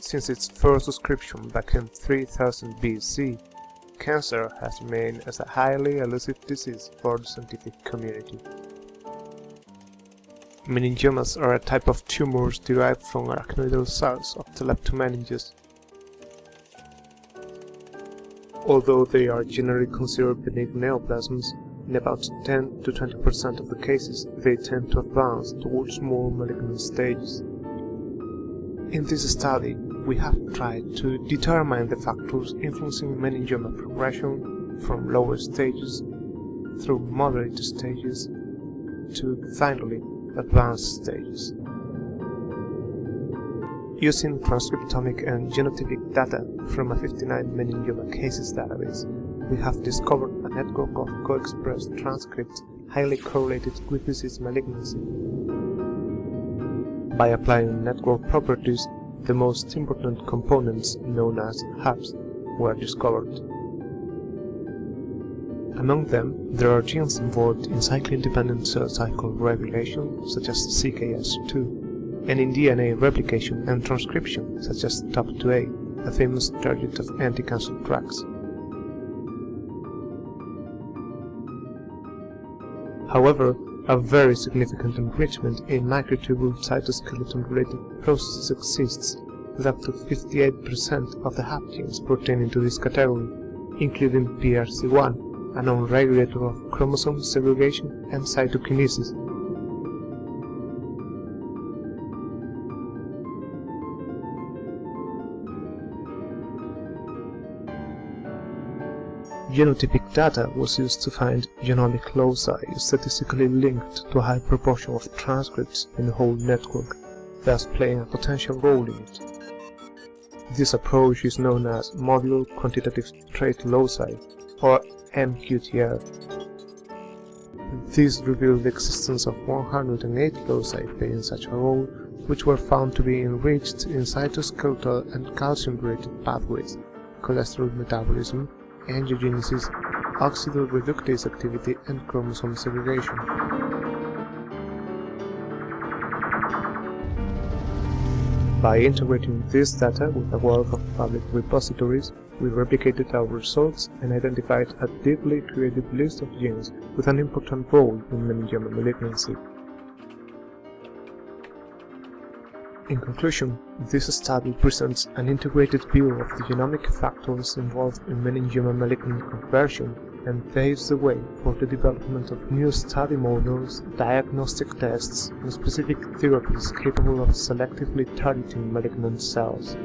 Since its first description back in 3000 BC, cancer has remained as a highly elusive disease for the scientific community. Meningiomas are a type of tumors derived from arachnoidal cells of the leptomeninges. Although they are generally considered benign neoplasms, in about 10 to 20% of the cases they tend to advance towards more malignant stages. In this study, we have tried to determine the factors influencing meningioma progression from lower stages through moderate stages to finally advanced stages. Using transcriptomic and genotypic data from a 59 meningioma cases database, we have discovered a network of co-expressed transcripts highly correlated with disease malignancy. By applying network properties, the most important components, known as hubs, were discovered. Among them, there are genes involved in cyclin-dependent cell cycle regulation, such as CKS2, and in DNA replication and transcription, such as TOP2A, a famous target of anti-cancer drugs. However, a very significant enrichment in microtubule cytoskeleton-related processes exists, with up to 58% of the hub pertaining to this category, including PRC1, a known regulator of chromosome segregation and cytokinesis. Genotypic data was used to find genomic loci statistically linked to a high proportion of transcripts in the whole network, thus playing a potential role in it. This approach is known as modular quantitative trait loci, or MQTL. This revealed the existence of 108 loci playing such a role, which were found to be enriched in cytoskeletal and calcium-related pathways, cholesterol metabolism, angiogenesis, oxidoreductase activity, and chromosome segregation. By integrating this data with a wealth of public repositories, we replicated our results and identified a deeply creative list of genes with an important role in meningioma malignancy. In conclusion, this study presents an integrated view of the genomic factors involved in meningioma malignant conversion and paves the way for the development of new study models, diagnostic tests, and specific therapies capable of selectively targeting malignant cells.